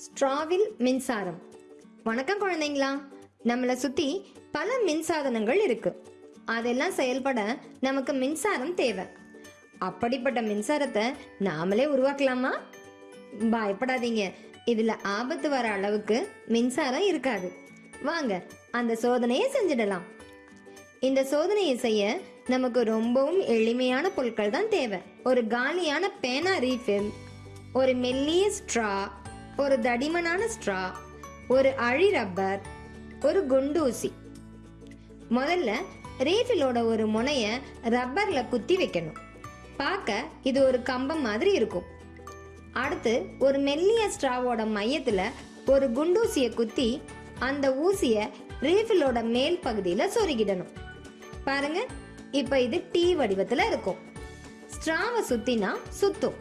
ஸ்ட்ராவில் மின்சாரம். வணக்கம் குழந்தைங்களா. நம்மளை சுத்தி பல மின்சாதனங்கள் இருக்கு. அதெல்லாம் செயல்பட நமக்கு மின்சாரம் தேவை. அப்படிப்பட்ட மின்சாரத்தை நாமளே உருவாக்கலாமா? பயப்படாதீங்க. இதுல ஆபத்து வர அளவுக்கு மின்சாரம் இருக்காது. வாங்க அந்த சோதனையை செஞ்சிடலாம். இந்த சோதனையை செய்ய நமக்கு ரொம்பவும் எளிமையான பொருட்கள் தான் தேவை. ஒரு காலியான பேனா ரீஃபில் ஒரு மெல்லிய ஸ்ட்ரா ஒரு தடிமனான ஸ்ட்ரா ஒரு அழி ரப்பர் ஒரு குண்டூசி. முதல்ல ரீஃபிலோட ஒரு முனைய ரப்பர்ல குத்தி வைக்கணும். பார்க்க இது ஒரு கம்பம் மாதிரி இருக்கும். அடுத்து ஒரு மெல்லிய ஸ்ட்ராவோட மையத்துல ஒரு குண்டூசியை குத்தி அந்த ஊசிய ரீஃபிலோட மேல் பகுதியில சொருகிடணும். பாருங்க இப்ப இது டீ வடிவத்துல இருக்கும். ஸ்ட்ராவை சுத்தினா சுத்தும்.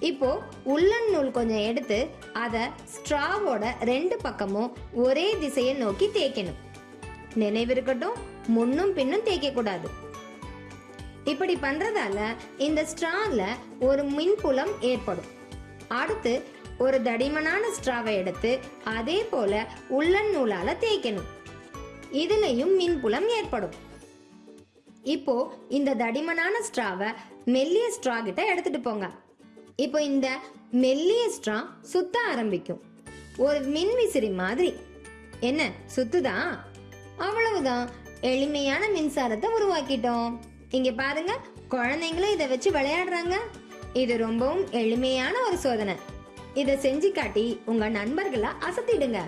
இப்போ உள்ளன் நூல் கொஞ்சம் எடுத்து அதை ஸ்ட்ராவோட ரெண்டு பக்கமும் ஒரே திசையை நோக்கி தேய்க்கணும். நினைவிருக்கட்டும் முன்னும் பின்னும் தேய்க்கக்கூடாது இப்படி பண்றதால இந்த ஸ்ட்ரால ஒரு மின்புலம் ஏற்படும். அடுத்து ஒரு தடிமனான ஸ்ட்ராவை எடுத்து அதே போல உள்ளன் நூலால தேய்க்கணும். இதுலயும் மின்புலம் ஏற்படும். இப்போ இந்த தடிமனான ஸ்ட்ராவை மெல்லிய ஸ்ட்ரா கிட்ட எடுத்துட்டு போங்க. இப்போ இந்த மெல்லிய ஸ்ட்ரா சுத்த ஆரம்பிக்கும். ஒரு மின்விசிறி மாதிரி. என்ன சுத்துதா? அவ்வளவுதான். எளிமையான மின்சாரத்தை உருவாக்கிட்டோம். இங்க பாருங்க குழந்தைங்களும் இதை வச்சு விளையாடுறாங்க. இது ரொம்பவும் எளிமையான ஒரு சோதனை. இதை செஞ்சு காட்டி உங்க நண்பர்களை அசத்திடுங்க.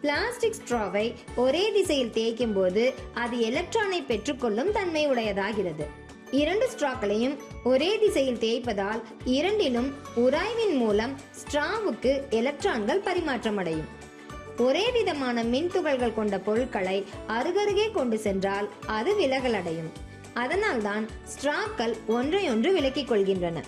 பிளாஸ்டிக் ஸ்ட்ராவை ஒரே திசையில் தேய்க்கும் போது அது எலக்ட்ரானை பெற்றுக்கொள்ளும் தன்மை உடையதாகிறது. இரண்டு ஸ்ட்ராக்களையும் ஒரே திசையில் தேய்ப்பதால் இரண்டிலும் உராய்வின் மூலம் ஸ்ட்ராவுக்கு எலக்ட்ரான்கள் பரிமாற்றமடையும். ஒரே விதமான மின் துகள்கள் கொண்ட பொருட்களை அருகருகே கொண்டு சென்றால் அது விலகல் அடையும் அதனால்தான் ஸ்ட்ராக்கள் ஒன்றையொன்று விலக்கிக் கொள்கின்றன.